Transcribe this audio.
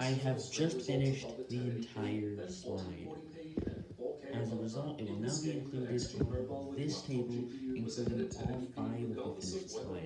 I have just finished the entire slide. As a result, it will now be included in this table, including all five of the finished slides.